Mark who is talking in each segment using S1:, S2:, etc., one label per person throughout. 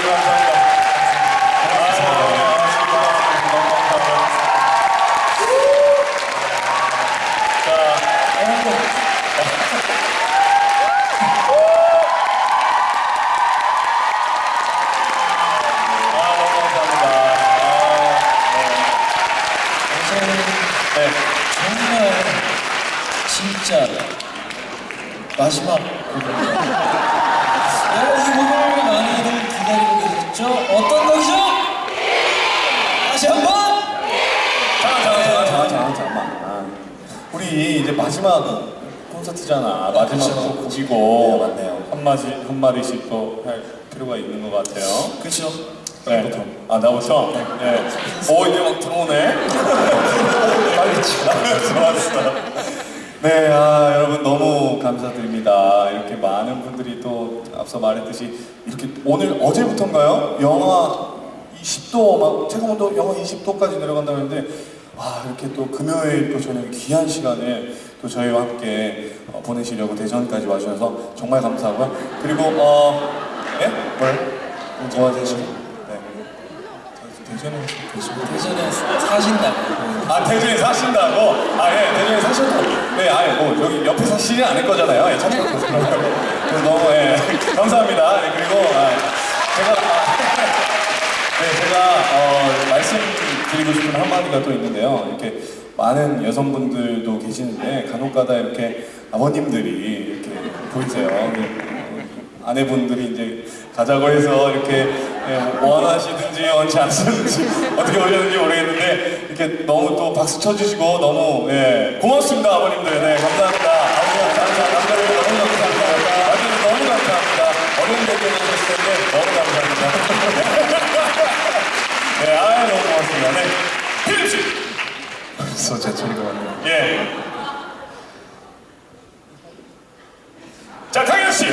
S1: 아, 네. 아, 네. 네. 마지막 곡입니다.
S2: 마지막 콘서트잖아 마지막
S1: 그쵸.
S2: 곡이고
S1: 네, 맞네요.
S2: 한 마디 한 마디씩 또 할 필요가 있는 것 같아요.
S1: 그렇죠.
S2: 네. 아 나부터. 네. 오 이제 막 들어오네.
S1: 빨리.
S2: 좋았어. 네, 아, 여러분 너무 감사드립니다. 이렇게 많은 분들이 또 앞서 말했듯이 이렇게 오늘 어제부터인가요? 영하 20도 막 체감 온도 영하 20도까지 내려간다고 했는데 아 이렇게 또 금요일 또 저녁에 귀한 시간에 또 저희와 함께 어, 보내시려고 대전까지 와주셔서 정말 감사하고요. 그리고 어, 예? 뭘? 뭐 하세요? 네. 대전에 계시고
S1: 대전에 사신다고.
S2: 아 대전에 사신다고? 아 예 대전에 사셔도 네 아예 뭐 여기 옆에 사시지 않을 거잖아요. 예, 찾아서 그래서 너무 예 감사합니다. 네, 그리고 아, 제가 아, 네 제가 어, 말씀드리고 싶은 한마디가 또 있는데요. 이렇게 많은 여성분들도 계시는데 간혹가다 이렇게 아버님들이 이렇게 보이세요. 네, 아내분들이 이제 가자고 해서 이렇게 예, 원하시든지 원치 않으시든지 어떻게 오셨는지 모르겠는데 이렇게 너무 또 박수 쳐주시고 너무 예, 고맙습니다 아버님들. 네 감사합니다 아버님 감사 남자들 너무 감사합니다 아버님 너무 감사합니다 어려운 대결 하셨을 텐데 너무 감사합니다 네 아유 너무 고맙습니다 네 필립씨
S3: 벌써 제철이가 왔네요.
S2: 예. 자, 강현 씨.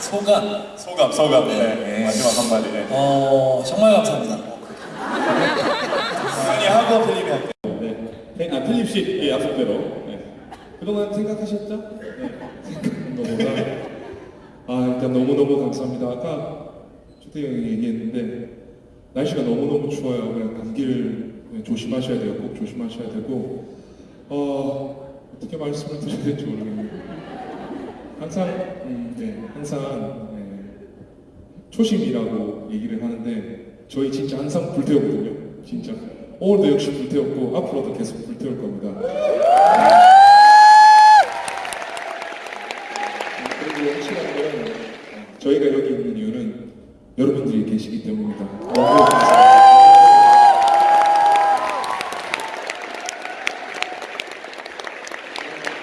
S1: 소감.
S2: 소감, 소감. 네.
S1: 네.
S2: 마지막 한마디. 네.
S1: 어, 정말 감사합니다.
S2: 강현이 하고 필립이 할게요.
S4: 네. 아, 필립 씨 예, 약속대로. 네. 그동안 생각하셨죠? 네. 아, 일단 너무너무 감사합니다. 아까 조태 형이 얘기했는데, 날씨가 너무너무 추워요. 그냥 감기를 네, 조심하셔야 돼요. 꼭 조심하셔야 되고, 어, 어떻게 말씀을 드려야 될지 모르겠네요. 항상, 음, 네, 항상, 네, 초심이라고 얘기를 하는데 저희 진짜 항상 불태우거든요. 진짜 오늘도 역시 불태웠고 앞으로도 계속 불태울 겁니다. 그리고 확실한 건 저희가 여기 있는 이유는 여러분들이 계시기 때문입니다. 너무 감사합니다.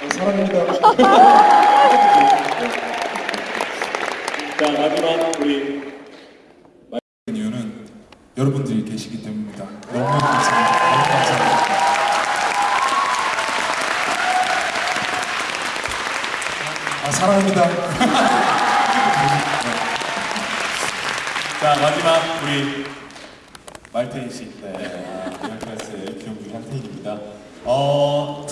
S4: 아, 사랑합니다. 자 마지막 우리 이유는 여러분들이 계시기 때문입니다. 너무 감사합니다. 너무 감사합니다. 아 사랑합니다.
S2: 자, 마지막 우리 말테인 씨. 네. 미라클라스의 기용 중에 한 테인입니다. 어, 뭐,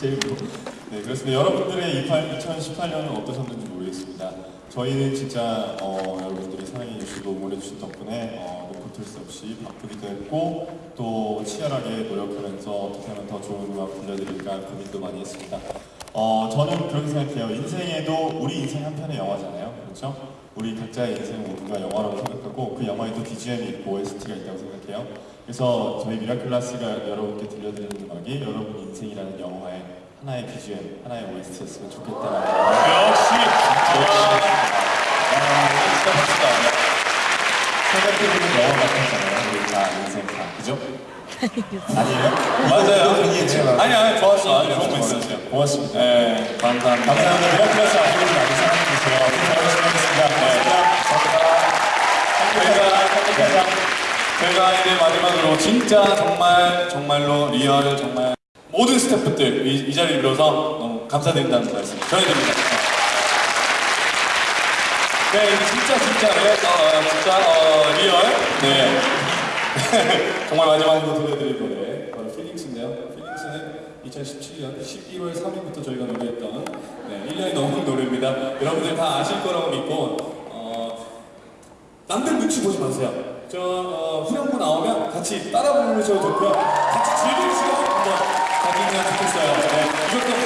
S2: 네, 그렇습니다. 여러분들의 2018년은 어떠셨는지 모르겠습니다. 저희는 진짜 어, 여러분들이 사랑해 주시고 응원해 주신 덕분에 어, 노코틀 수 없이 바쁘기도 했고 또 치열하게 노력하면서 어떻게 하면 더 좋은 음악 들려드릴까 고민도 많이 했습니다. 어, 저는 그렇게 생각해요. 인생에도 우리 인생 한 편의 영화잖아요. 그렇죠? 우리 각자의 인생 모두가 영화라고 생각하고 그 영화에도 BGM이 있고 OST가 있다고 생각해요. 그래서 저희 미라클라스가 여러분께 들려드리는 음악이 여러분 인생이라는 영화의 하나의 BGM, 하나의 OST였으면 좋겠다는 역시! 아. 생각해보면 영화 같았잖아요. 우리 다 인생 다. 그죠? 아니에요? 맞아요. 아니, 아니, 좋았어. 아니, 거 있었어요. 고맙습니다. 네, 감사합니다. 감사합니다. 미라클라스 앞으로도 많이 사랑해주세요. 네. 저희가, 저희가, 저희가 이제 마지막으로 진짜 정말, 정말로 real, 정말 모든 스태프들 이, 이 자리를 빌어서 너무 감사드린다는 말씀 전해드립니다. 네, 이게 진짜 진짜 네, 어, 진짜 어, real. 네. 정말 마지막으로 들려드릴 노래 바로 Feelings인데요. Feelings는 2017년 11월 3일부터 저희가 노래했던 네, 1년이 넘은 노래입니다. 여러분들 다 아실 거라고 믿고 어, 남들 눈치 보지 마세요. 저 어, 후렴구 나오면 같이 따라 부르셔도 좋고요. 같이 즐기는 시간 한번 滝川さんでした。